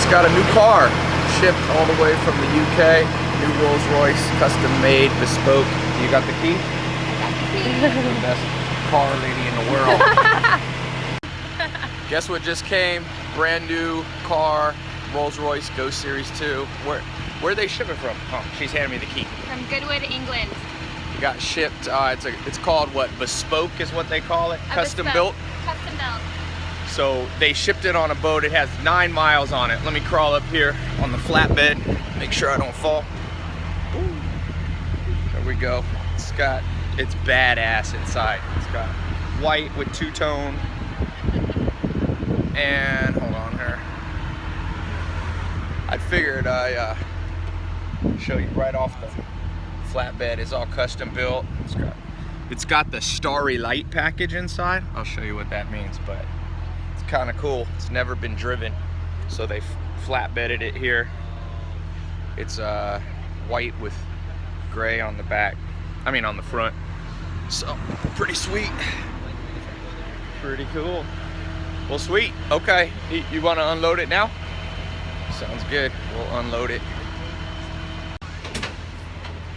just got a new car shipped all the way from the UK. New Rolls Royce, custom made, bespoke. You got the key? the best car lady in the world. Guess what just came? Brand new car, Rolls Royce Ghost Series 2. Where where are they shipping from? Oh, she's handing me the key. From Goodwood, England. It got shipped. Uh, it's a, it's called what? Bespoke is what they call it. A Custom bespoke. built. Custom built. So they shipped it on a boat. It has nine miles on it. Let me crawl up here on the flatbed. Make sure I don't fall. Ooh. There we go. It's got, it's badass inside. It's got white with two-tone. And hold on here. I figured I uh, show you right off the flatbed. It's all custom built. It's got, it's got the starry light package inside. I'll show you what that means, but kind of cool. It's never been driven. So they flatbedded it here. It's uh, white with gray on the back. I mean on the front. So pretty sweet. Pretty cool. Well, sweet. Okay, you, you want to unload it now? Sounds good. We'll unload it.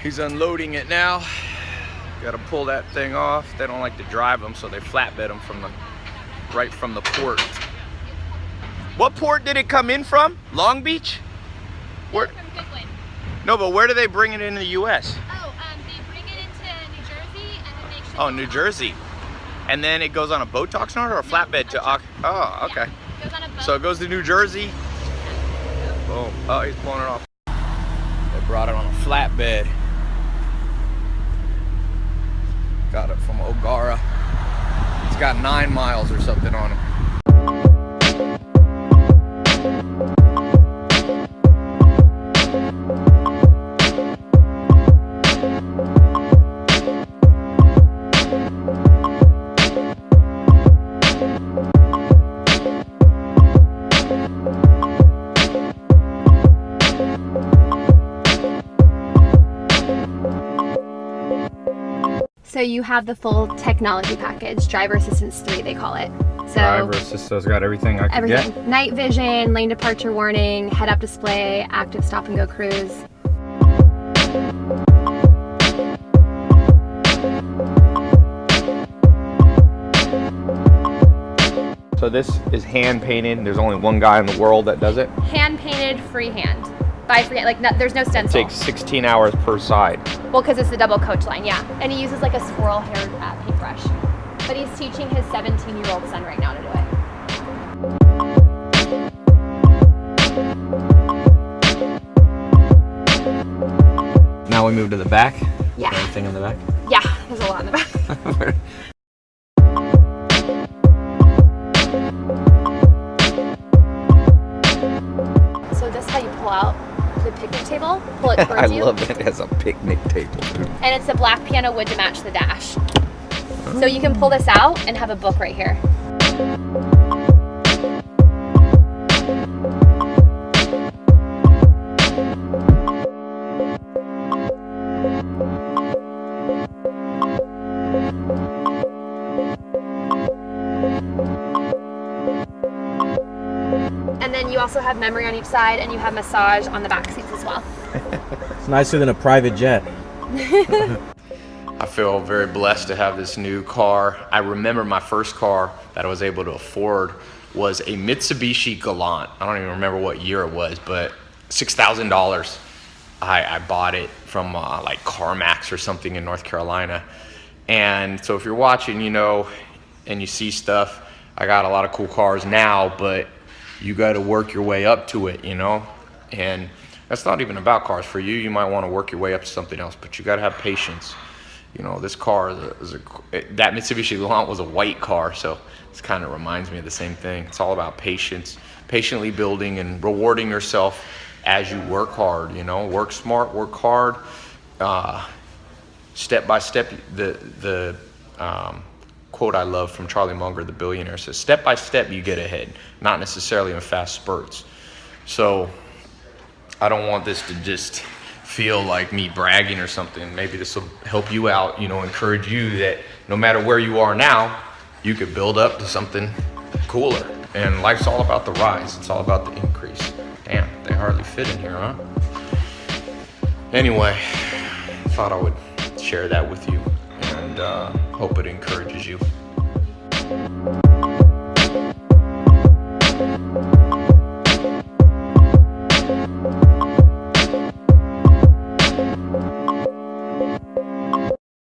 He's unloading it now. Got to pull that thing off. They don't like to drive them, so they flatbed them from the right from the port. What port did it come in from? Long Beach? Where? No, but where do they bring it into the U.S.? Oh, um, they bring it into New Jersey and then they Oh, it New Jersey. And then it goes on a boat to Oxnard or a flatbed to Ox? Oh, okay. Yeah, goes on a. So it goes to New Jersey. Boom. Oh, he's pulling it off. They brought it on a flatbed. Got it from O'Gara. It's got nine miles or something on it. So you have the full technology package, driver assistance 3 they call it. So Driver assistance has got everything I can everything. get. Night vision, lane departure warning, head up display, active stop and go cruise. So this is hand painted. There's only one guy in the world that does it. Hand painted freehand. By freehand, like no, there's no stencil. It takes 16 hours per side. Well, because it's the double coach line, yeah. And he uses like a squirrel hair uh, paintbrush. But he's teaching his 17 year old son right now to do it. Now we move to the back. Yeah. Anything in the back? Yeah, there's a lot in the back. So this is how you pull out the picnic table, pull it towards I you. love it as a picnic table. And it's a black piano wood to match the dash. Oh. So you can pull this out and have a book right here. You also have memory on each side and you have massage on the back seats as well. It's nicer than a private jet. I feel very blessed to have this new car. I remember my first car that I was able to afford was a Mitsubishi Galant. I don't even remember what year it was, but $6,000. I, I bought it from uh, like CarMax or something in North Carolina. And so if you're watching, you know, and you see stuff, I got a lot of cool cars now, but you got to work your way up to it, you know? And that's not even about cars. For you, you might want to work your way up to something else, but you got to have patience. You know, this car is a, is a that Mitsubishi Galant was a white car, so this kind of reminds me of the same thing. It's all about patience, patiently building and rewarding yourself as you work hard. You know, work smart, work hard. Uh, step by step, the the um, quote I love from Charlie Munger, the billionaire, says, "Step by step, you get ahead, not necessarily in fast spurts." So I don't want this to just feel like me bragging or something. Maybe this will help you out, you know, encourage you that no matter where you are now, you could build up to something cooler. And life's all about the rise. It's all about the increase. Damn, they hardly fit in here, huh? Anyway, thought I would share that with you and uh, hope it encourages you.